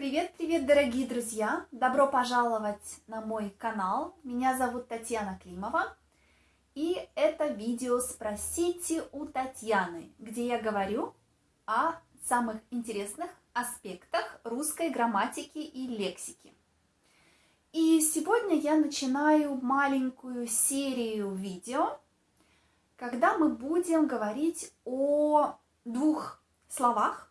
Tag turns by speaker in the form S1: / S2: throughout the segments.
S1: Привет-привет, дорогие друзья! Добро пожаловать на мой канал. Меня зовут Татьяна Климова. И это видео «Спросите у Татьяны», где я говорю о самых интересных аспектах русской грамматики и лексики. И сегодня я начинаю маленькую серию видео, когда мы будем говорить о двух словах.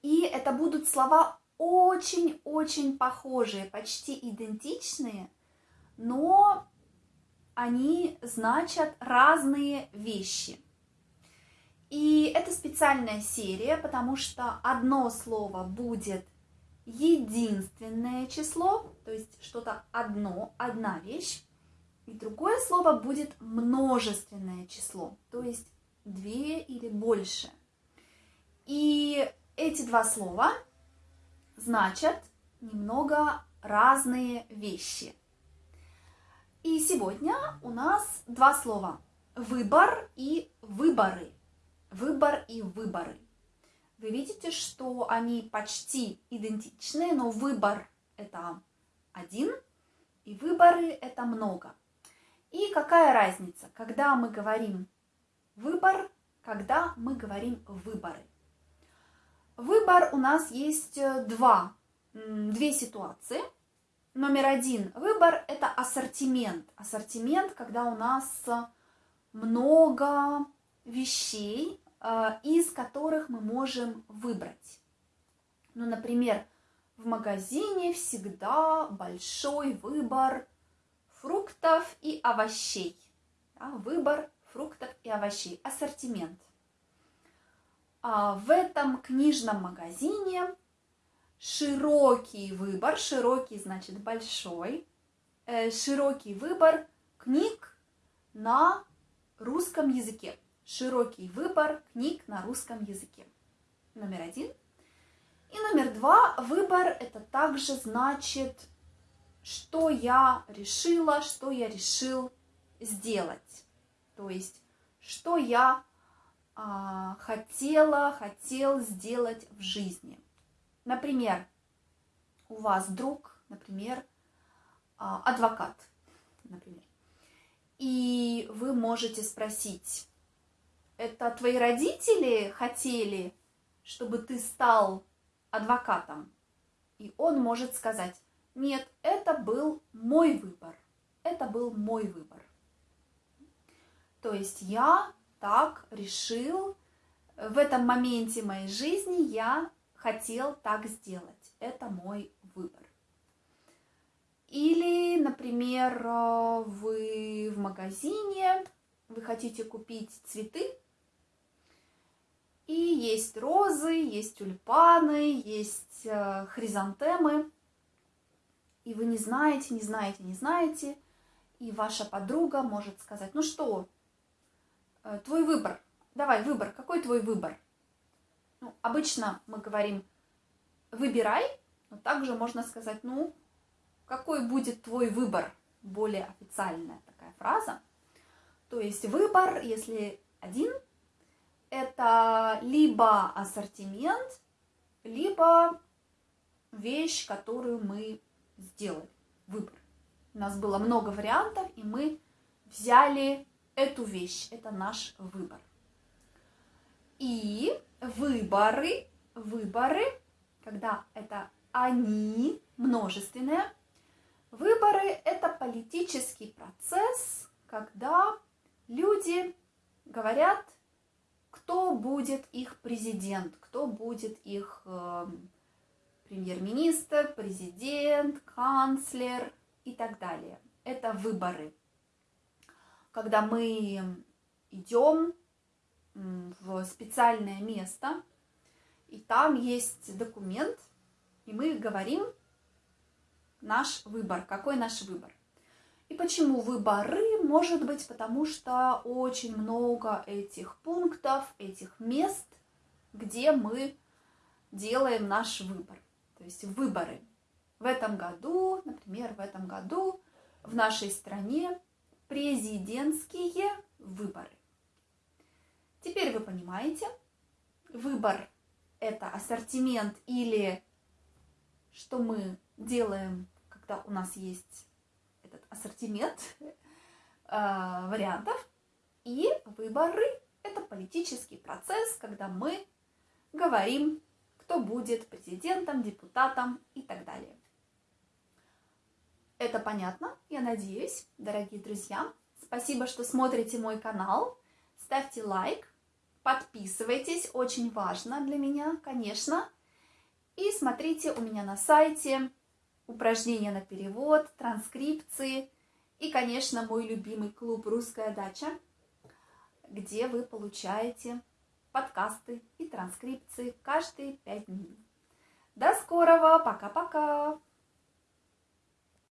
S1: И это будут слова очень-очень похожие, почти идентичные, но они значат разные вещи. И это специальная серия, потому что одно слово будет единственное число, то есть что-то одно, одна вещь, и другое слово будет множественное число, то есть две или больше. И эти два слова значат немного разные вещи. И сегодня у нас два слова – выбор и выборы. Выбор и выборы. Вы видите, что они почти идентичны, но выбор – это один, и выборы – это много. И какая разница, когда мы говорим выбор, когда мы говорим выборы? Выбор у нас есть э, два, две ситуации. Номер один выбор – это ассортимент. Ассортимент, когда у нас много вещей, э, из которых мы можем выбрать. Ну, например, в магазине всегда большой выбор фруктов и овощей. Да, выбор фруктов и овощей. Ассортимент – в этом книжном магазине широкий выбор, широкий значит большой, э, широкий выбор книг на русском языке. Широкий выбор книг на русском языке. Номер один. И номер два, выбор это также значит, что я решила, что я решил сделать. То есть, что я а, хотела, хотел сделать в жизни. Например, у вас друг, например, а, адвокат, например, и вы можете спросить, это твои родители хотели, чтобы ты стал адвокатом? И он может сказать, нет, это был мой выбор, это был мой выбор. То есть я так решил, в этом моменте моей жизни я хотел так сделать. Это мой выбор. Или, например, вы в магазине, вы хотите купить цветы, и есть розы, есть тюльпаны, есть э, хризантемы, и вы не знаете, не знаете, не знаете, и ваша подруга может сказать, ну что, Э, твой выбор. Давай, выбор. Какой твой выбор? Ну, обычно мы говорим «выбирай», но также можно сказать «ну, какой будет твой выбор?» Более официальная такая фраза. То есть выбор, если один, это либо ассортимент, либо вещь, которую мы сделали. Выбор. У нас было много вариантов, и мы взяли эту вещь. Это наш выбор. И выборы, выборы, когда это они, множественное, выборы – это политический процесс, когда люди говорят, кто будет их президент, кто будет их э, премьер-министр, президент, канцлер и так далее. Это выборы когда мы идем в специальное место, и там есть документ, и мы говорим наш выбор, какой наш выбор. И почему выборы? Может быть, потому что очень много этих пунктов, этих мест, где мы делаем наш выбор. То есть выборы. В этом году, например, в этом году в нашей стране президентские выборы. Теперь вы понимаете, выбор – это ассортимент или что мы делаем, когда у нас есть этот ассортимент э, вариантов. И выборы – это политический процесс, когда мы говорим, кто будет президентом, депутатом и так далее. Это понятно, я надеюсь, дорогие друзья. Спасибо, что смотрите мой канал. Ставьте лайк, подписывайтесь, очень важно для меня, конечно. И смотрите у меня на сайте упражнения на перевод, транскрипции и, конечно, мой любимый клуб «Русская дача», где вы получаете подкасты и транскрипции каждые пять дней. До скорого, пока-пока!